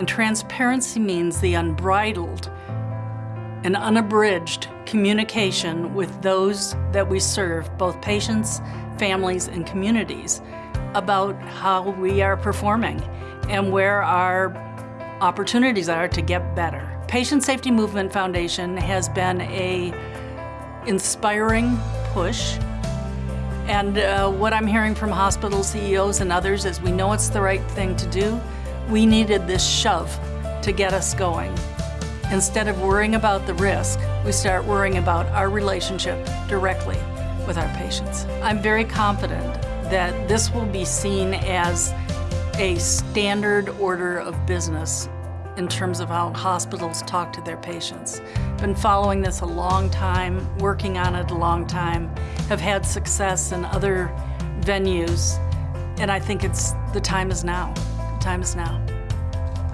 And transparency means the unbridled and unabridged communication with those that we serve, both patients, families, and communities, about how we are performing and where our opportunities are to get better. Patient Safety Movement Foundation has been a inspiring push and uh, what I'm hearing from hospital CEOs and others is we know it's the right thing to do. We needed this shove to get us going. Instead of worrying about the risk, we start worrying about our relationship directly with our patients. I'm very confident that this will be seen as a standard order of business in terms of how hospitals talk to their patients. Been following this a long time, working on it a long time, have had success in other venues, and I think it's the time is now. The time is now.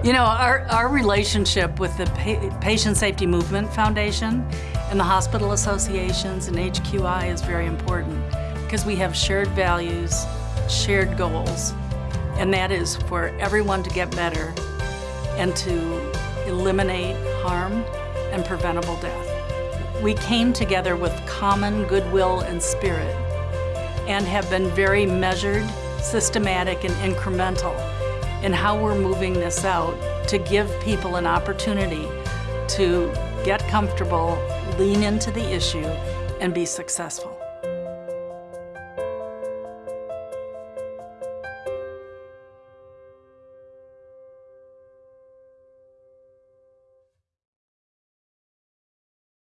You know, our, our relationship with the pa Patient Safety Movement Foundation and the hospital associations and HQI is very important because we have shared values, shared goals, and that is for everyone to get better and to eliminate harm and preventable death. We came together with common goodwill and spirit and have been very measured, systematic, and incremental in how we're moving this out to give people an opportunity to get comfortable, lean into the issue, and be successful.